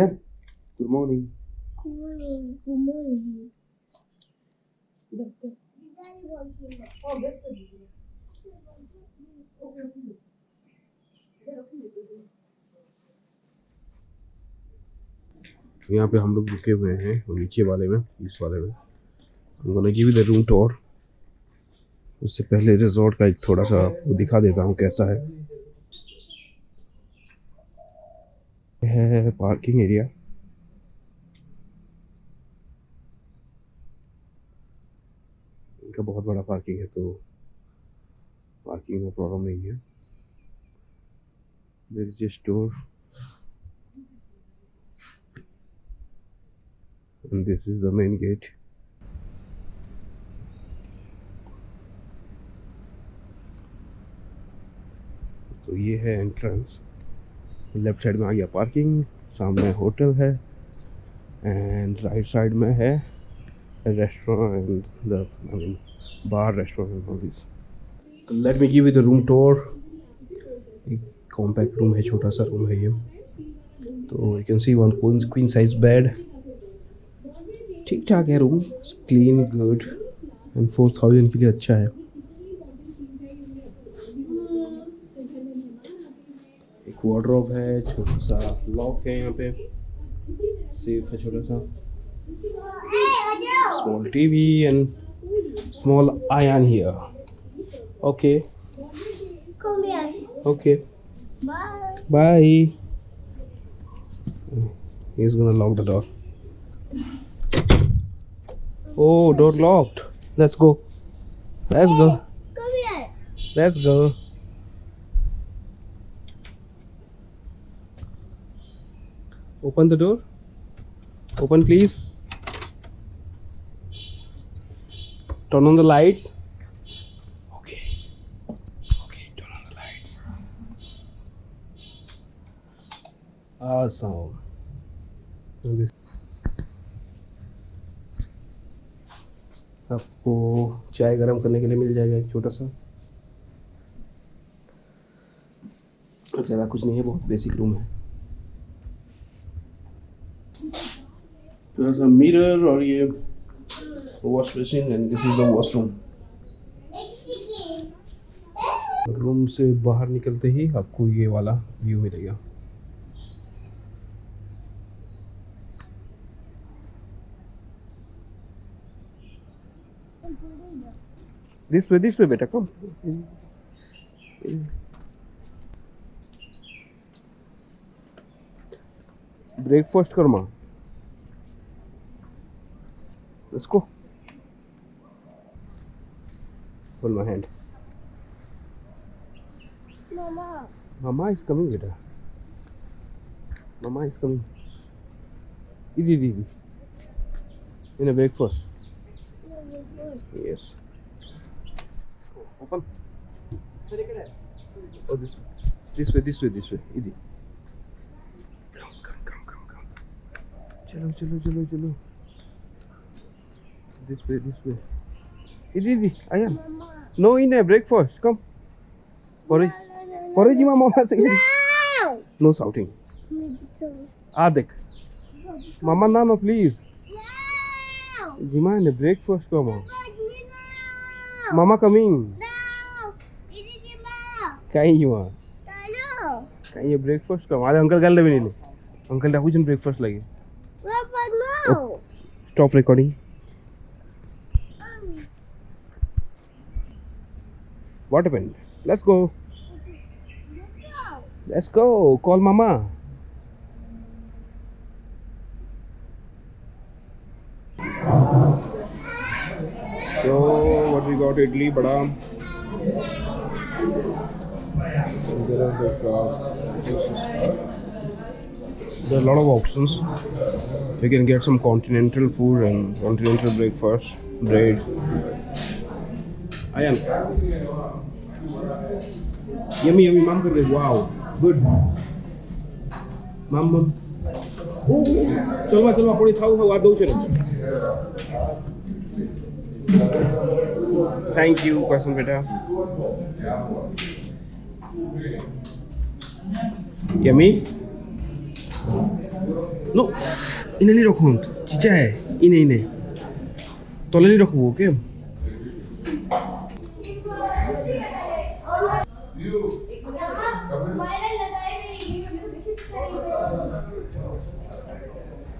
ahead. Good morning. Good morning. Good morning. यहाँ पे हम लोग रुके हुए हैं नीचे वाले में इस वाले में हम लोग नीचे रूम टोर उससे पहले रिजॉर्ट का एक थोड़ा सा दिखा देता हूँ कैसा है है पार्किंग एरिया। इनका बहुत बड़ा पार्किंग है तो पार्किंग में प्रॉब्लम नहीं है। There is a store and this is the main gate. तो ये है एंट्रेंस लेफ़्ट साइड में आ गया पार्किंग, सामने होटल है एंड राइट साइड में है restaurant I mean bar restaurant all तो let me give you the room tour एक कॉम्पैक्ट रूम है छोटा सा रूम है ये. तो you can see one queen size bed ठीक ठाक है room clean good and four thousand के लिए अच्छा है एक वॉड्रॉप है, छोटा सा लॉक है यहाँ पे। सेफ़ है छोटा सा। Small TV and small iron here okay okay bye is gonna lock the door oh door locked let's go let's go let's go Open the door. Open, please. Turn on the lights. Okay. Okay, turn on the lights. Awesome. आपको चाय गरम करने के लिए मिल जाएगा एक छोटा सा ज़्यादा कुछ नहीं है बहुत बेसिक रूम है थोड़ा सा मिरर और ये wash basin and this is the washroom room से बाहर निकलते ही आपको ये वाला व्यू मिलेगा। दिस वे दिस वे बेटा कम ब्रेकफास्ट कर माँ। Let's go. Hold my hand. Mama. Mama is coming, beta. Mama is coming. Idi, idi, idi. In a breakfast. Yes. Open. Oh, this way. This way, this way, this way. Idi. Come, come, come, come, come. Chalo, chalo, chalo, chalo. This way, this way. Idi, idi. Ayan. No, in a breakfast. Come. Porridge. Porridge, mama say. No. No shouting. Ah, देख. Mama, no, no, please. No. Jima, in a breakfast, come on. No. Mama coming. No. Ini Jima. कहीं Jima. Hello. कहीं ये breakfast come. Uncle कर ले भी नहीं ले. Uncle डाकू जन breakfast लगे. Papa, no. Stop recording. What happened? Let's go. Let's go. Call mama. So what we got idli, bada. And there are uh, there are a lot of options. We can get some continental food and continental breakfast, bread. Ayan. Yummy, yummy, ma'am. Good. Wow. Good. Ma'am, ma'am. ચલવા ચલવા પડી થાવ થાવ આ દઉં છે ને thank you કસમ બેટા યમી નો ઇને નહીં રખું ચીચા હે ઇને ઇને તલે નહીં રખવું કેમ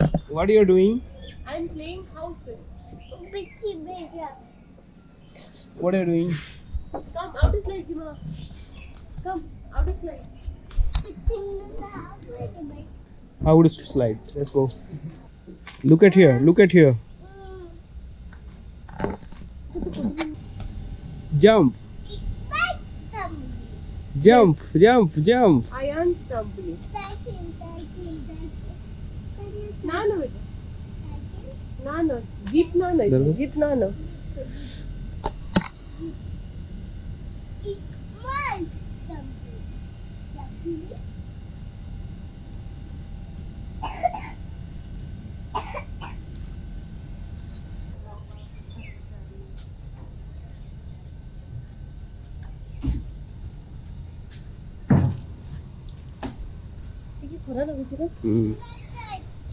house. What are you doing? I'm playing house with you. What are you doing? Come, out of slide, Dima. Come, out is slide? How would slide? Let's go. Look at here. Look at here. Jump. Jump, jump, jump. I am stumbling. ನಾನು ನಾನು nano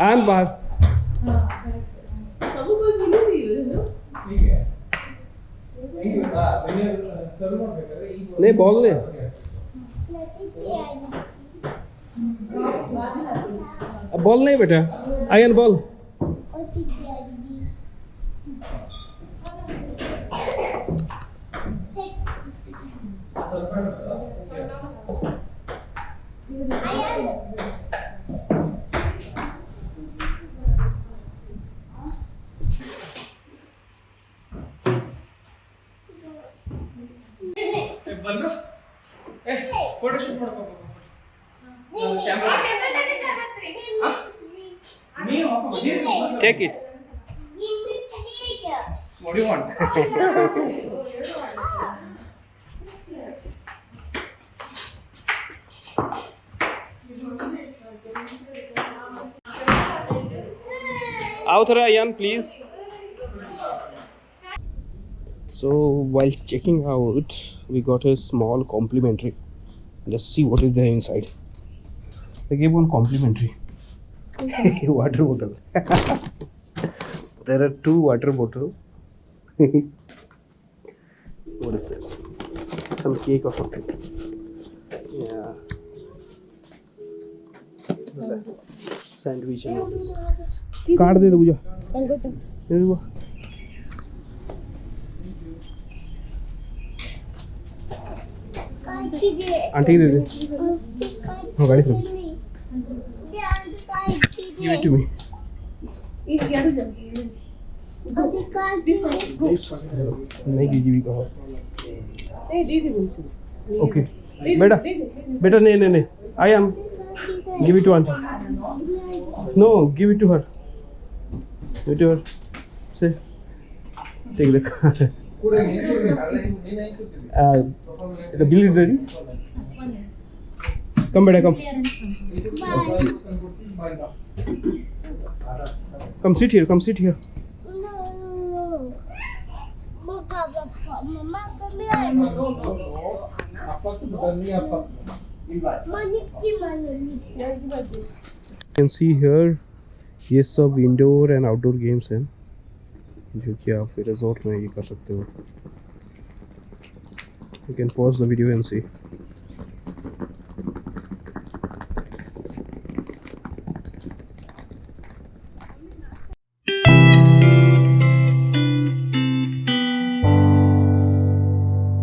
आन बाहर। नहीं को मिली सी है ना नहीं ball. What do you want? आओ थोड़ा Ayan So while checking out, we got a small complimentary. Let's see what is there inside. They gave one complimentary water bottle. there are two water bottles. what is this? Some cake or something. Yeah. Sandwich and all this. Card दे दो पूजा aunty दे दे हाँ गाड़ी से give it to me ये क्या जा नहीं कीजिए भी कहा नहीं दे दे बोलती ओके बेटा बेटा नहीं नहीं नहीं I am give it to aunty no give it to her give to her say take the card the bill is ready come beta come come sit here come sit here Manik di mana ni? Can see here ये सब indoor and outdoor games हैं जो कि आप resort में ये कर सकते हो। You can pause the video and see